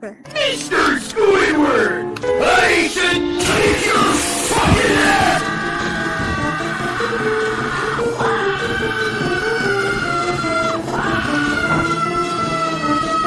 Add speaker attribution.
Speaker 1: Mr. Squidward! I should take your fucking ass!